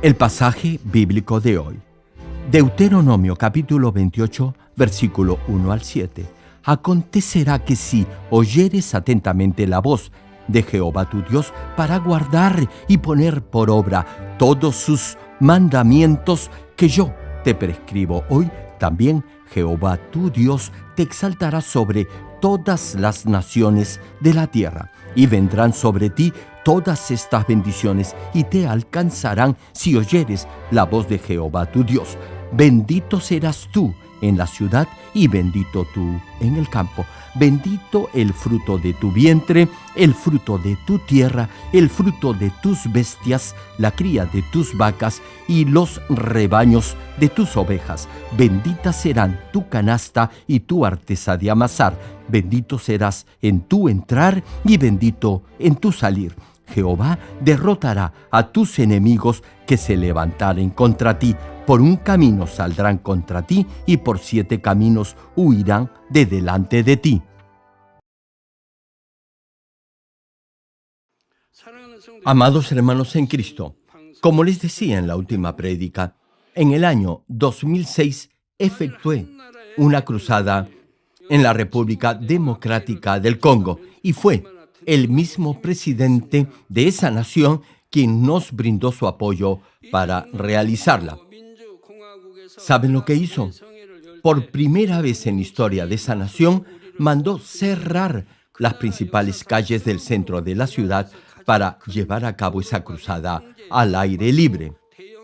El pasaje bíblico de hoy. Deuteronomio capítulo 28, versículo 1 al 7. Acontecerá que si oyeres atentamente la voz de Jehová tu Dios para guardar y poner por obra todos sus mandamientos que yo te prescribo hoy, también Jehová tu Dios te exaltará sobre todas las naciones de la tierra, y vendrán sobre ti todas estas bendiciones y te alcanzarán si oyeres la voz de Jehová tu Dios. Bendito serás tú en la ciudad y bendito tú en el campo. Bendito el fruto de tu vientre, el fruto de tu tierra, el fruto de tus bestias, la cría de tus vacas y los rebaños de tus ovejas. Bendita serán tu canasta y tu artesa de amasar. Bendito serás en tu entrar y bendito en tu salir. Jehová derrotará a tus enemigos que se levantaren contra ti. Por un camino saldrán contra ti y por siete caminos huirán de delante de ti. Amados hermanos en Cristo, como les decía en la última prédica, en el año 2006 efectué una cruzada en la República Democrática del Congo y fue el mismo presidente de esa nación quien nos brindó su apoyo para realizarla. ¿Saben lo que hizo? Por primera vez en la historia de esa nación, mandó cerrar las principales calles del centro de la ciudad para llevar a cabo esa cruzada al aire libre.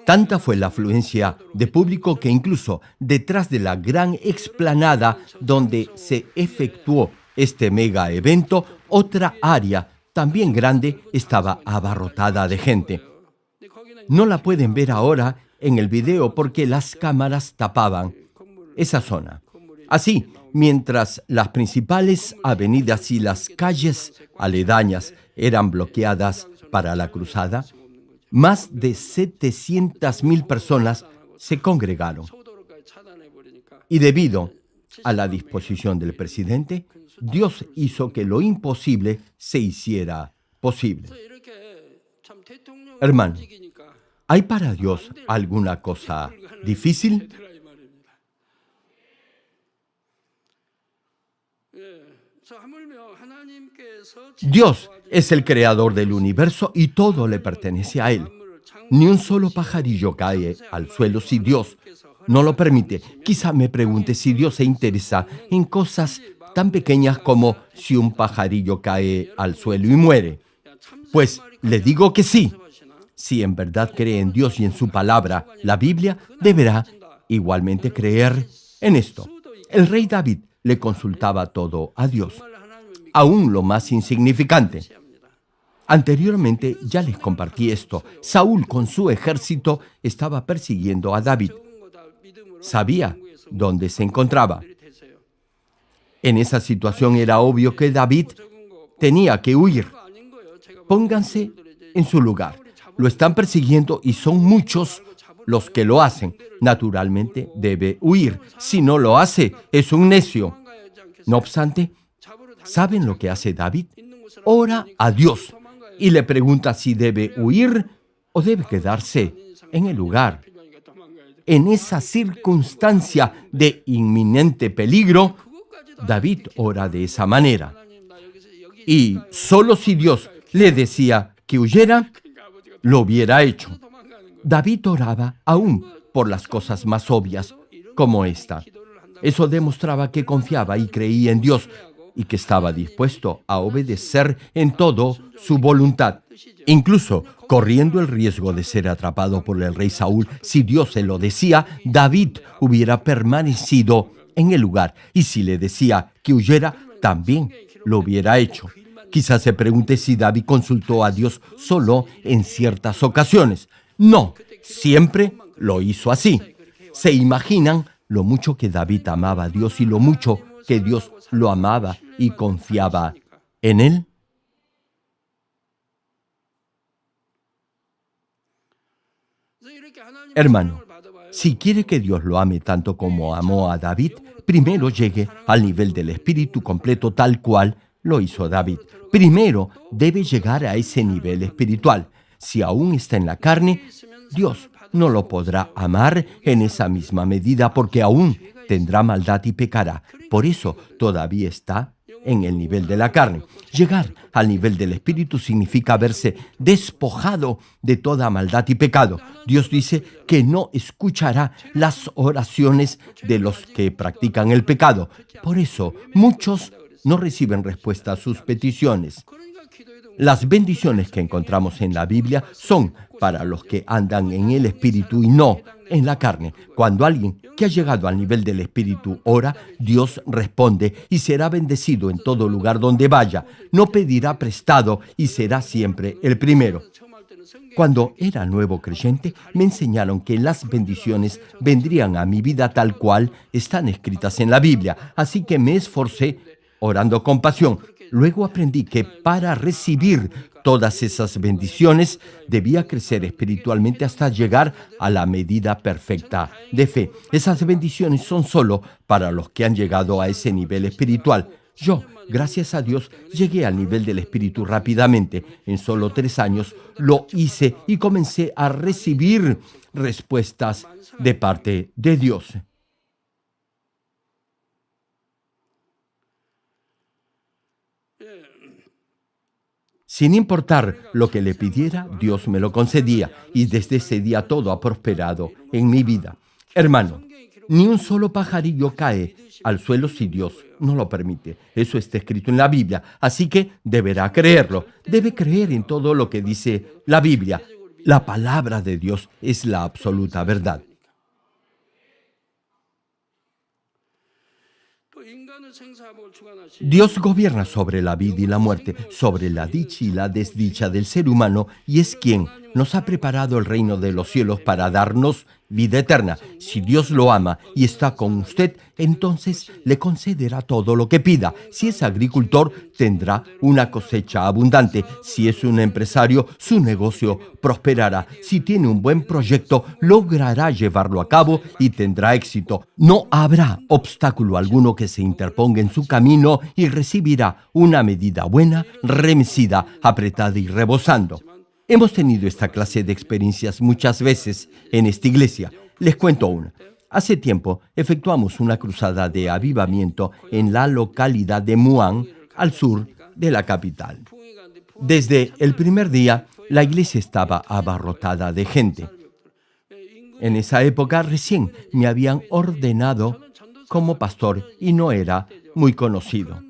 Tanta fue la afluencia de público que incluso detrás de la gran explanada donde se efectuó este mega evento, otra área también grande estaba abarrotada de gente. No la pueden ver ahora en el video porque las cámaras tapaban esa zona. Así, mientras las principales avenidas y las calles aledañas eran bloqueadas para la cruzada, más de 700.000 personas se congregaron. Y debido a la disposición del presidente, Dios hizo que lo imposible se hiciera posible. Hermano, ¿hay para Dios alguna cosa difícil? Dios es el creador del universo y todo le pertenece a Él. Ni un solo pajarillo cae al suelo si Dios no lo permite. Quizá me pregunte si Dios se interesa en cosas tan pequeñas como si un pajarillo cae al suelo y muere. Pues le digo que sí. Si en verdad cree en Dios y en su palabra, la Biblia, deberá igualmente creer en esto. El rey David le consultaba todo a Dios, aún lo más insignificante. Anteriormente ya les compartí esto. Saúl con su ejército estaba persiguiendo a David. Sabía dónde se encontraba. En esa situación era obvio que David tenía que huir. Pónganse en su lugar. Lo están persiguiendo y son muchos los que lo hacen. Naturalmente debe huir. Si no lo hace, es un necio. No obstante, ¿saben lo que hace David? Ora a Dios y le pregunta si debe huir o debe quedarse en el lugar. En esa circunstancia de inminente peligro, David ora de esa manera. Y solo si Dios le decía que huyera, lo hubiera hecho. David oraba aún por las cosas más obvias, como esta. Eso demostraba que confiaba y creía en Dios y que estaba dispuesto a obedecer en todo su voluntad, incluso corriendo el riesgo de ser atrapado por el rey Saúl. Si Dios se lo decía, David hubiera permanecido en el lugar y si le decía que huyera, también lo hubiera hecho. Quizás se pregunte si David consultó a Dios solo en ciertas ocasiones. No, siempre lo hizo así. ¿Se imaginan lo mucho que David amaba a Dios y lo mucho que Dios lo amaba y confiaba en él? Hermano, si quiere que Dios lo ame tanto como amó a David, primero llegue al nivel del espíritu completo tal cual lo hizo David. Primero debe llegar a ese nivel espiritual. Si aún está en la carne, Dios no lo podrá amar en esa misma medida porque aún tendrá maldad y pecará. Por eso todavía está en el nivel de la carne. Llegar al nivel del Espíritu significa haberse despojado de toda maldad y pecado. Dios dice que no escuchará las oraciones de los que practican el pecado. Por eso muchos no reciben respuesta a sus peticiones. Las bendiciones que encontramos en la Biblia son para los que andan en el Espíritu y no en la carne. Cuando alguien que ha llegado al nivel del Espíritu ora, Dios responde y será bendecido en todo lugar donde vaya. No pedirá prestado y será siempre el primero. Cuando era nuevo creyente, me enseñaron que las bendiciones vendrían a mi vida tal cual están escritas en la Biblia, así que me esforcé orando con pasión. Luego aprendí que para recibir todas esas bendiciones debía crecer espiritualmente hasta llegar a la medida perfecta de fe. Esas bendiciones son solo para los que han llegado a ese nivel espiritual. Yo, gracias a Dios, llegué al nivel del espíritu rápidamente. En solo tres años lo hice y comencé a recibir respuestas de parte de Dios. Sin importar lo que le pidiera, Dios me lo concedía y desde ese día todo ha prosperado en mi vida. Hermano, ni un solo pajarillo cae al suelo si Dios no lo permite. Eso está escrito en la Biblia, así que deberá creerlo. Debe creer en todo lo que dice la Biblia. La palabra de Dios es la absoluta verdad. Dios gobierna sobre la vida y la muerte, sobre la dicha y la desdicha del ser humano y es quien nos ha preparado el reino de los cielos para darnos vida eterna. Si Dios lo ama y está con usted, entonces le concederá todo lo que pida. Si es agricultor, tendrá una cosecha abundante. Si es un empresario, su negocio prosperará. Si tiene un buen proyecto, logrará llevarlo a cabo y tendrá éxito. No habrá obstáculo alguno que se interponga en su camino y recibirá una medida buena, remecida, apretada y rebosando. Hemos tenido esta clase de experiencias muchas veces en esta iglesia. Les cuento una. Hace tiempo efectuamos una cruzada de avivamiento en la localidad de Muan, al sur de la capital. Desde el primer día, la iglesia estaba abarrotada de gente. En esa época recién me habían ordenado como pastor y no era muy conocido.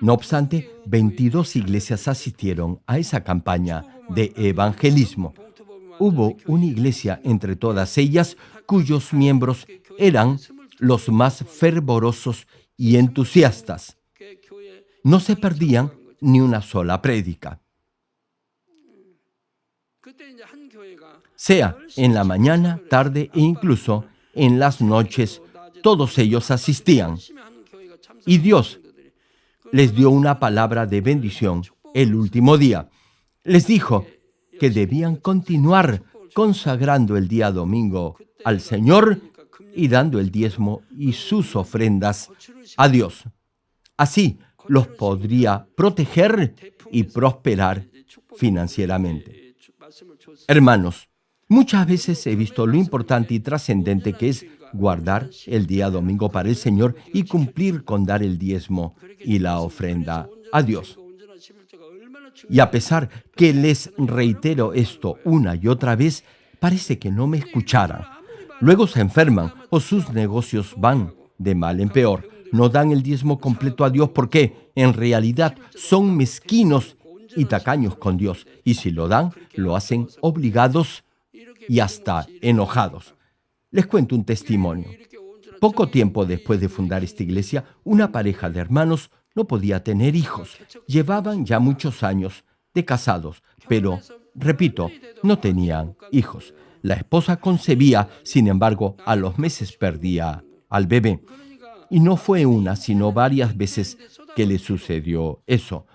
No obstante, 22 iglesias asistieron a esa campaña de evangelismo. Hubo una iglesia entre todas ellas cuyos miembros eran los más fervorosos y entusiastas. No se perdían ni una sola prédica. Sea en la mañana, tarde e incluso en las noches, todos ellos asistían. Y Dios les dio una palabra de bendición el último día. Les dijo que debían continuar consagrando el día domingo al Señor y dando el diezmo y sus ofrendas a Dios. Así los podría proteger y prosperar financieramente. Hermanos, muchas veces he visto lo importante y trascendente que es guardar el día domingo para el Señor y cumplir con dar el diezmo y la ofrenda a Dios. Y a pesar que les reitero esto una y otra vez, parece que no me escucharan. Luego se enferman o sus negocios van de mal en peor. No dan el diezmo completo a Dios porque en realidad son mezquinos y tacaños con Dios. Y si lo dan, lo hacen obligados y hasta enojados. Les cuento un testimonio. Poco tiempo después de fundar esta iglesia, una pareja de hermanos no podía tener hijos. Llevaban ya muchos años de casados, pero, repito, no tenían hijos. La esposa concebía, sin embargo, a los meses perdía al bebé. Y no fue una, sino varias veces que le sucedió eso.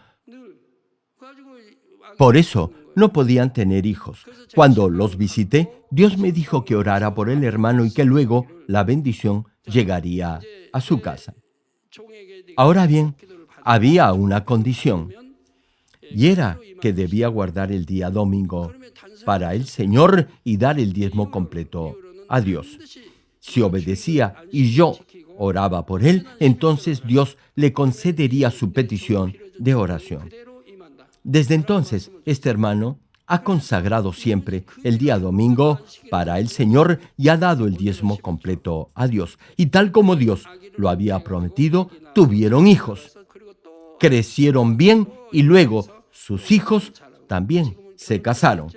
Por eso no podían tener hijos. Cuando los visité, Dios me dijo que orara por el hermano y que luego la bendición llegaría a su casa. Ahora bien, había una condición. y era que debía guardar el día domingo para el Señor y dar el diezmo completo a Dios. Si obedecía y yo oraba por él, entonces Dios le concedería su petición de oración. Desde entonces, este hermano ha consagrado siempre el día domingo para el Señor y ha dado el diezmo completo a Dios. Y tal como Dios lo había prometido, tuvieron hijos. Crecieron bien y luego sus hijos también se casaron.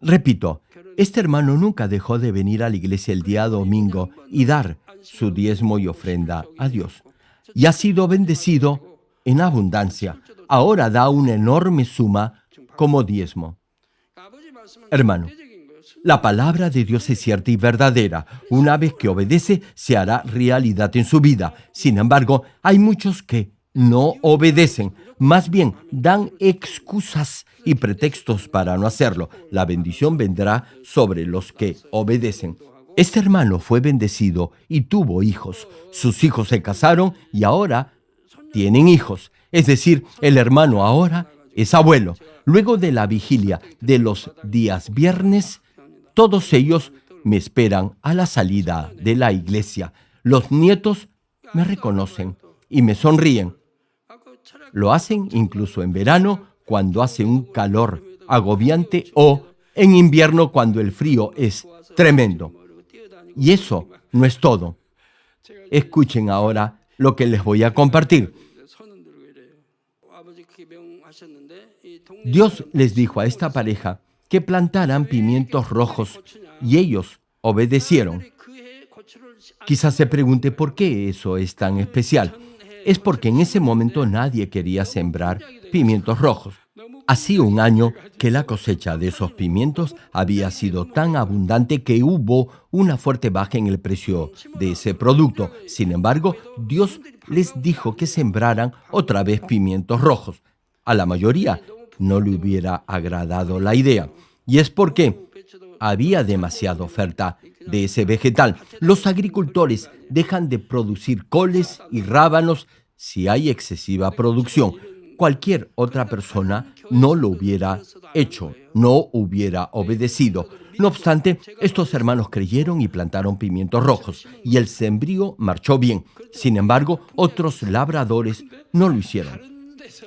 Repito, este hermano nunca dejó de venir a la iglesia el día domingo y dar su diezmo y ofrenda a Dios. Y ha sido bendecido en abundancia. Ahora da una enorme suma como diezmo. Hermano, la palabra de Dios es cierta y verdadera. Una vez que obedece, se hará realidad en su vida. Sin embargo, hay muchos que no obedecen. Más bien, dan excusas y pretextos para no hacerlo. La bendición vendrá sobre los que obedecen. Este hermano fue bendecido y tuvo hijos. Sus hijos se casaron y ahora tienen hijos. Es decir, el hermano ahora es abuelo. Luego de la vigilia de los días viernes, todos ellos me esperan a la salida de la iglesia. Los nietos me reconocen y me sonríen. Lo hacen incluso en verano cuando hace un calor agobiante o en invierno cuando el frío es tremendo. Y eso no es todo. Escuchen ahora lo que les voy a compartir. Dios les dijo a esta pareja que plantaran pimientos rojos y ellos obedecieron. Quizás se pregunte por qué eso es tan especial. Es porque en ese momento nadie quería sembrar pimientos rojos. Hacía un año que la cosecha de esos pimientos había sido tan abundante que hubo una fuerte baja en el precio de ese producto. Sin embargo, Dios les dijo que sembraran otra vez pimientos rojos. A la mayoría no le hubiera agradado la idea. Y es porque había demasiada oferta de ese vegetal. Los agricultores dejan de producir coles y rábanos si hay excesiva producción. Cualquier otra persona no lo hubiera hecho, no hubiera obedecido. No obstante, estos hermanos creyeron y plantaron pimientos rojos, y el sembrío marchó bien. Sin embargo, otros labradores no lo hicieron.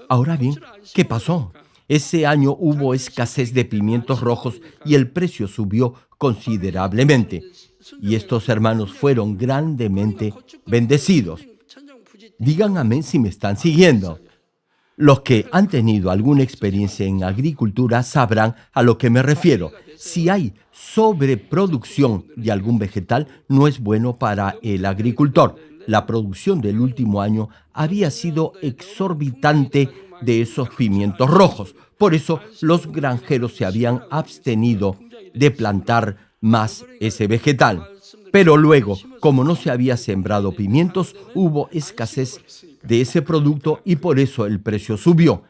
Ahora bien, ¿qué pasó? Ese año hubo escasez de pimientos rojos y el precio subió considerablemente. Y estos hermanos fueron grandemente bendecidos. Digan amén si me están siguiendo. Los que han tenido alguna experiencia en agricultura sabrán a lo que me refiero. Si hay sobreproducción de algún vegetal, no es bueno para el agricultor. La producción del último año había sido exorbitante de esos pimientos rojos. Por eso los granjeros se habían abstenido de plantar más ese vegetal. Pero luego, como no se había sembrado pimientos, hubo escasez de ese producto y por eso el precio subió.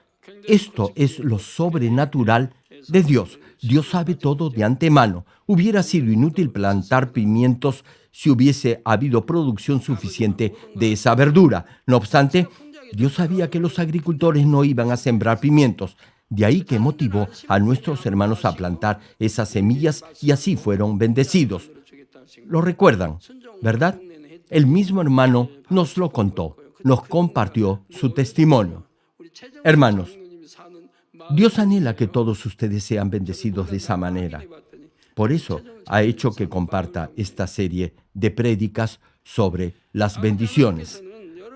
Esto es lo sobrenatural de Dios. Dios sabe todo de antemano. Hubiera sido inútil plantar pimientos si hubiese habido producción suficiente de esa verdura. No obstante, Dios sabía que los agricultores no iban a sembrar pimientos. De ahí que motivó a nuestros hermanos a plantar esas semillas y así fueron bendecidos. Lo recuerdan, ¿verdad? El mismo hermano nos lo contó, nos compartió su testimonio. Hermanos, Dios anhela que todos ustedes sean bendecidos de esa manera. Por eso ha hecho que comparta esta serie de prédicas sobre las bendiciones.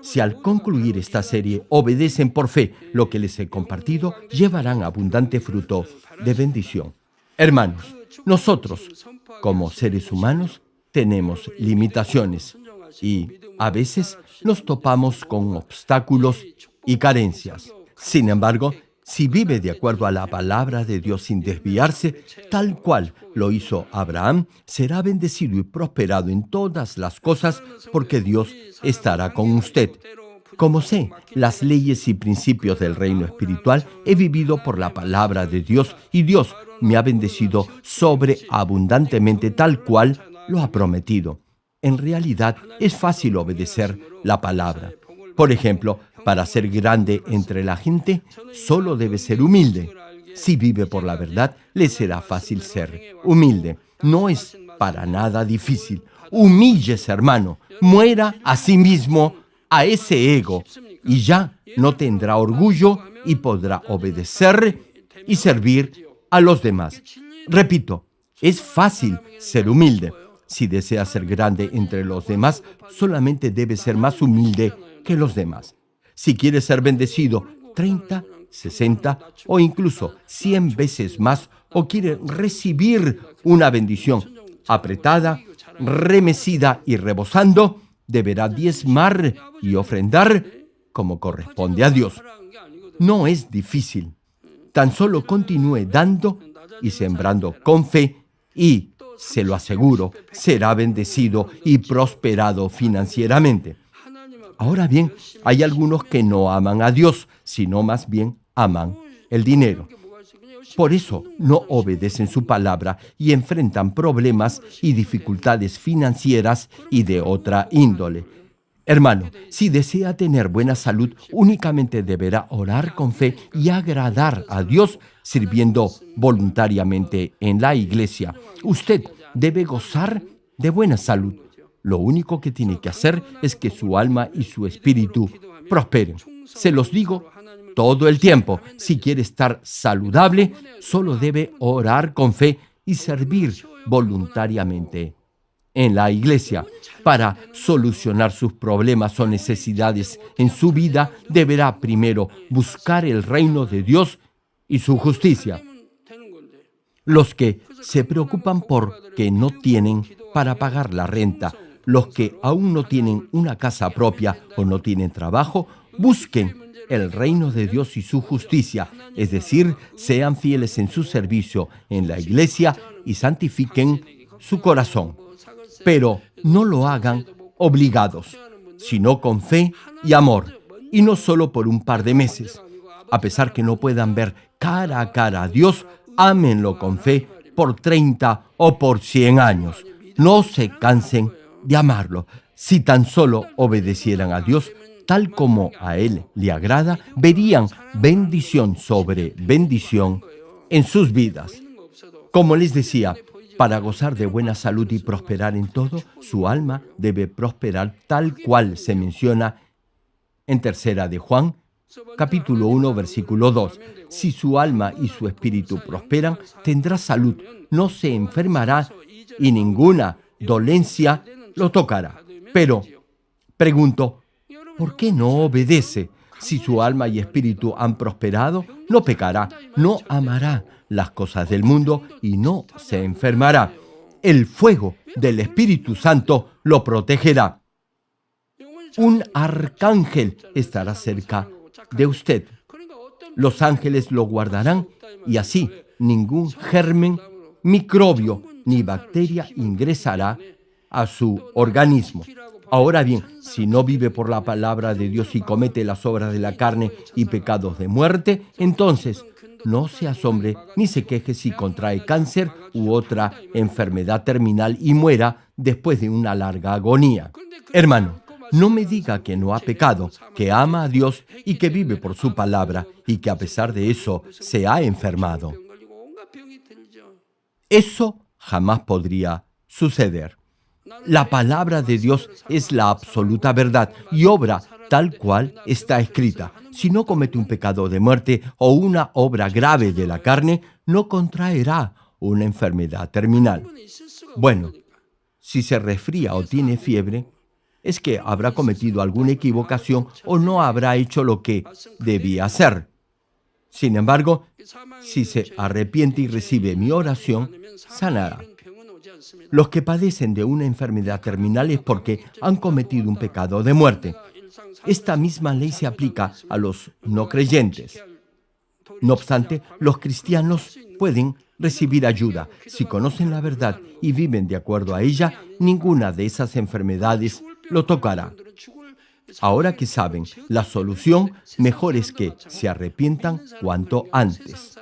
Si al concluir esta serie obedecen por fe lo que les he compartido, llevarán abundante fruto de bendición. Hermanos, nosotros, como seres humanos, tenemos limitaciones y a veces nos topamos con obstáculos y carencias. Sin embargo, si vive de acuerdo a la palabra de Dios sin desviarse, tal cual lo hizo Abraham, será bendecido y prosperado en todas las cosas porque Dios estará con usted. Como sé las leyes y principios del reino espiritual, he vivido por la palabra de Dios y Dios me ha bendecido sobreabundantemente tal cual lo ha prometido. En realidad es fácil obedecer la palabra. Por ejemplo, Para ser grande entre la gente, solo debe ser humilde. Si vive por la verdad, le será fácil ser humilde. No es para nada difícil. Humíllese, hermano. Muera a sí mismo, a ese ego, y ya no tendrá orgullo y podrá obedecer y servir a los demás. Repito, es fácil ser humilde. Si desea ser grande entre los demás, solamente debe ser más humilde que los demás. Si quiere ser bendecido 30, 60 o incluso 100 veces más o quiere recibir una bendición apretada, remecida y rebosando, deberá diezmar y ofrendar como corresponde a Dios. No es difícil. Tan solo continúe dando y sembrando con fe y, se lo aseguro, será bendecido y prosperado financieramente. Ahora bien, hay algunos que no aman a Dios, sino más bien aman el dinero. Por eso no obedecen su palabra y enfrentan problemas y dificultades financieras y de otra índole. Hermano, si desea tener buena salud, únicamente deberá orar con fe y agradar a Dios sirviendo voluntariamente en la iglesia. Usted debe gozar de buena salud. Lo único que tiene que hacer es que su alma y su espíritu prosperen. Se los digo todo el tiempo. Si quiere estar saludable, solo debe orar con fe y servir voluntariamente en la iglesia. Para solucionar sus problemas o necesidades en su vida, deberá primero buscar el reino de Dios y su justicia. Los que se preocupan por que no tienen para pagar la renta, los que aún no tienen una casa propia o no tienen trabajo, busquen el reino de Dios y su justicia, es decir, sean fieles en su servicio en la iglesia y santifiquen su corazón. Pero no lo hagan obligados, sino con fe y amor, y no solo por un par de meses. A pesar que no puedan ver cara a cara a Dios, ámenlo con fe por 30 o por 100 años. No se cansen de amarlo. Si tan solo obedecieran a Dios, tal como a Él le agrada, verían bendición sobre bendición en sus vidas. Como les decía, para gozar de buena salud y prosperar en todo, su alma debe prosperar tal cual se menciona en tercera de Juan, capítulo 1, versículo 2. Si su alma y su espíritu prosperan, tendrá salud, no se enfermará y ninguna dolencia lo tocará. Pero, pregunto, ¿por qué no obedece? Si su alma y espíritu han prosperado, no pecará, no amará las cosas del mundo y no se enfermará. El fuego del Espíritu Santo lo protegerá. Un arcángel estará cerca de usted. Los ángeles lo guardarán y así ningún germen, microbio ni bacteria ingresará a su organismo. Ahora bien, si no vive por la palabra de Dios y comete las obras de la carne y pecados de muerte, entonces no se asombre ni se queje si contrae cáncer u otra enfermedad terminal y muera después de una larga agonía. Hermano, no me diga que no ha pecado, que ama a Dios y que vive por su palabra y que a pesar de eso se ha enfermado. Eso jamás podría suceder. La palabra de Dios es la absoluta verdad y obra tal cual está escrita. Si no comete un pecado de muerte o una obra grave de la carne, no contraerá una enfermedad terminal. Bueno, si se resfría o tiene fiebre, es que habrá cometido alguna equivocación o no habrá hecho lo que debía hacer. Sin embargo, si se arrepiente y recibe mi oración, sanará. Los que padecen de una enfermedad terminal es porque han cometido un pecado de muerte. Esta misma ley se aplica a los no creyentes. No obstante, los cristianos pueden recibir ayuda. Si conocen la verdad y viven de acuerdo a ella, ninguna de esas enfermedades lo tocará. Ahora que saben la solución, mejor es que se arrepientan cuanto antes.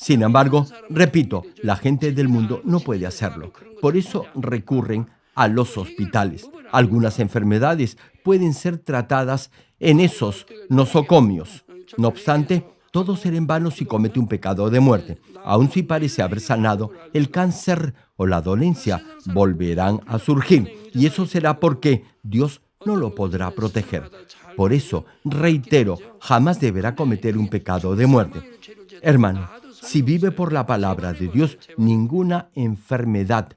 Sin embargo, repito, la gente del mundo no puede hacerlo. Por eso recurren a los hospitales. Algunas enfermedades pueden ser tratadas en esos nosocomios. No obstante, todo será en vano si comete un pecado de muerte. Aun si parece haber sanado, el cáncer o la dolencia volverán a surgir. Y eso será porque Dios no lo podrá proteger. Por eso, reitero, jamás deberá cometer un pecado de muerte. Hermano, si vive por la palabra de Dios, ninguna enfermedad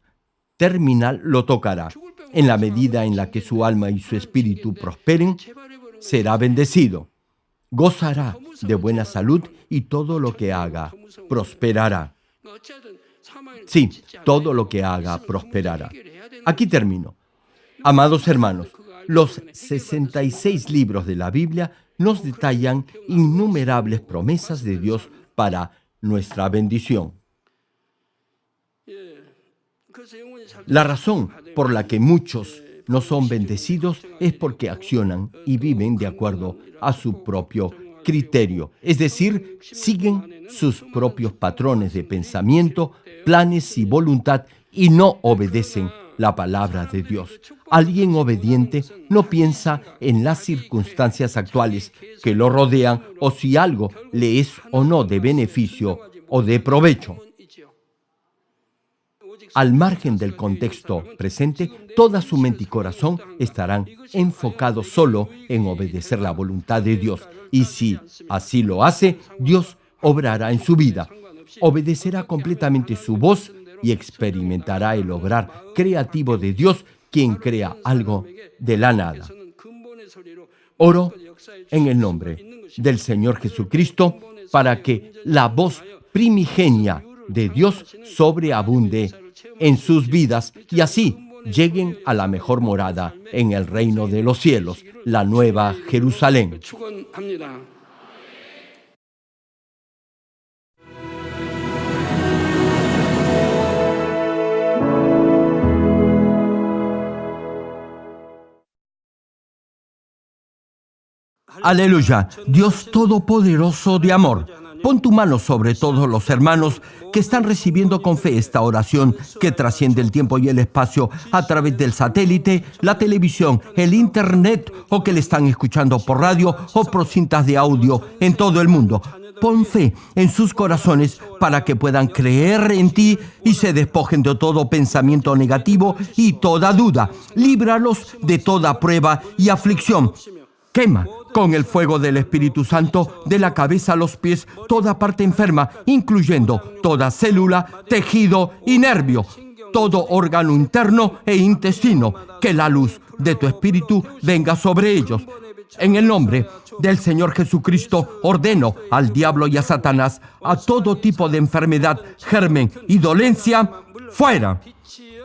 terminal lo tocará. En la medida en la que su alma y su espíritu prosperen, será bendecido. Gozará de buena salud y todo lo que haga prosperará. Sí, todo lo que haga prosperará. Aquí termino. Amados hermanos, los 66 libros de la Biblia nos detallan innumerables promesas de Dios para nuestra bendición. La razón por la que muchos no son bendecidos es porque accionan y viven de acuerdo a su propio criterio, es decir, siguen sus propios patrones de pensamiento, planes y voluntad y no obedecen la palabra de Dios. Alguien obediente no piensa en las circunstancias actuales que lo rodean o si algo le es o no de beneficio o de provecho. Al margen del contexto presente, toda su mente y corazón estarán enfocados solo en obedecer la voluntad de Dios. Y si así lo hace, Dios obrará en su vida. Obedecerá completamente su voz y experimentará el obrar creativo de Dios, quien crea algo de la nada. Oro en el nombre del Señor Jesucristo para que la voz primigenia de Dios sobreabunde en sus vidas y así lleguen a la mejor morada en el reino de los cielos, la nueva Jerusalén. Aleluya, Dios Todopoderoso de amor. Pon tu mano sobre todos los hermanos que están recibiendo con fe esta oración que trasciende el tiempo y el espacio a través del satélite, la televisión, el internet o que le están escuchando por radio o por cintas de audio en todo el mundo. Pon fe en sus corazones para que puedan creer en ti y se despojen de todo pensamiento negativo y toda duda. Líbralos de toda prueba y aflicción. Quema con el fuego del Espíritu Santo de la cabeza a los pies toda parte enferma, incluyendo toda célula, tejido y nervio, todo órgano interno e intestino. Que la luz de tu Espíritu venga sobre ellos. En el nombre del Señor Jesucristo ordeno al diablo y a Satanás a todo tipo de enfermedad, germen y dolencia, fuera.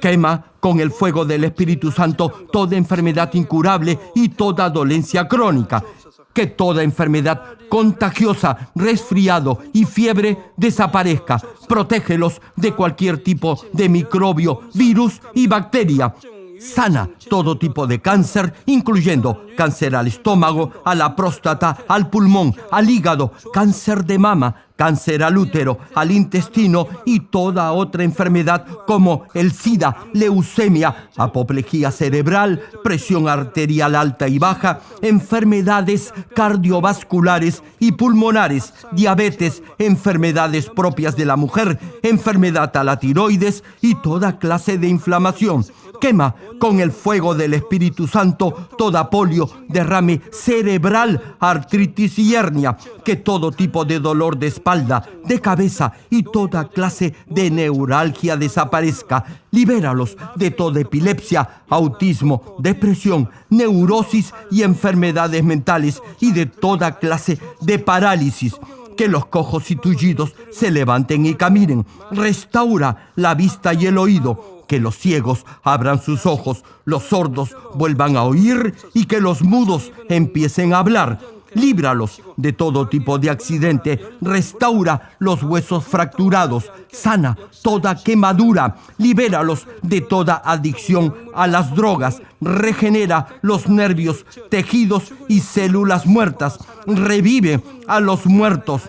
Quema con el fuego del Espíritu Santo toda enfermedad incurable y toda dolencia crónica que toda enfermedad contagiosa, resfriado y fiebre desaparezca. Protégelos de cualquier tipo de microbio, virus y bacteria. Sana todo tipo de cáncer, incluyendo cáncer al estómago, a la próstata, al pulmón, al hígado, cáncer de mama, cáncer al útero, al intestino y toda otra enfermedad como el SIDA, leucemia, apoplejía cerebral, presión arterial alta y baja, enfermedades cardiovasculares y pulmonares, diabetes, enfermedades propias de la mujer, enfermedad a la tiroides y toda clase de inflamación. Quema con el fuego del Espíritu Santo toda polio, derrame cerebral, artritis y hernia, que todo tipo de dolor de espalda, de cabeza y toda clase de neuralgia desaparezca. Libéralos de toda epilepsia, autismo, depresión, neurosis y enfermedades mentales y de toda clase de parálisis que los cojos y tullidos se levanten y caminen. Restaura la vista y el oído que los ciegos abran sus ojos, los sordos vuelvan a oír y que los mudos empiecen a hablar. Líbralos de todo tipo de accidente, restaura los huesos fracturados, sana toda quemadura, libéralos de toda adicción a las drogas, regenera los nervios, tejidos y células muertas, revive a los muertos,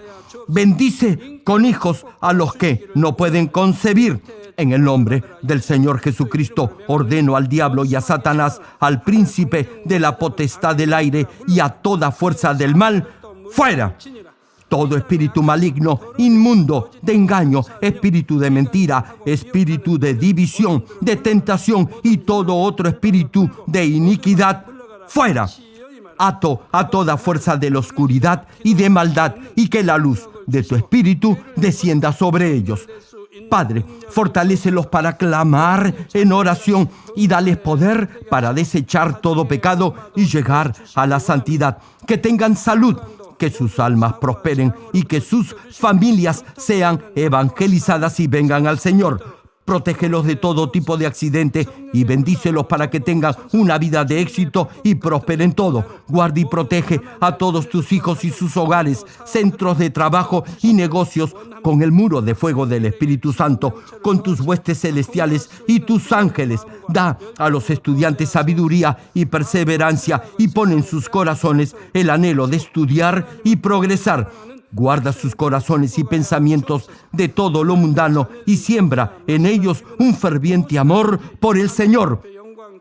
bendice con hijos a los que no pueden concebir, En el nombre del Señor Jesucristo ordeno al diablo y a Satanás, al príncipe de la potestad del aire y a toda fuerza del mal, fuera. Todo espíritu maligno, inmundo, de engaño, espíritu de mentira, espíritu de división, de tentación y todo otro espíritu de iniquidad, fuera. Ato a toda fuerza de la oscuridad y de maldad y que la luz de tu espíritu descienda sobre ellos. Padre, fortalécelos para clamar en oración y dales poder para desechar todo pecado y llegar a la santidad. Que tengan salud, que sus almas prosperen y que sus familias sean evangelizadas y vengan al Señor protégelos de todo tipo de accidente y bendícelos para que tengan una vida de éxito y prosperen todo. Guarda y protege a todos tus hijos y sus hogares, centros de trabajo y negocios con el muro de fuego del Espíritu Santo, con tus huestes celestiales y tus ángeles. Da a los estudiantes sabiduría y perseverancia y pon en sus corazones el anhelo de estudiar y progresar Guarda sus corazones y pensamientos de todo lo mundano y siembra en ellos un ferviente amor por el Señor.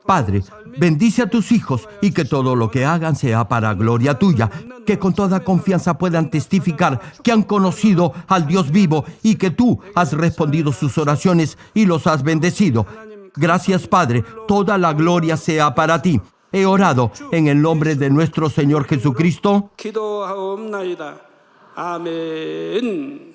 Padre, bendice a tus hijos y que todo lo que hagan sea para gloria tuya, que con toda confianza puedan testificar que han conocido al Dios vivo y que tú has respondido sus oraciones y los has bendecido. Gracias Padre, toda la gloria sea para ti. He orado en el nombre de nuestro Señor Jesucristo. 기도하옵나이다. 아멘.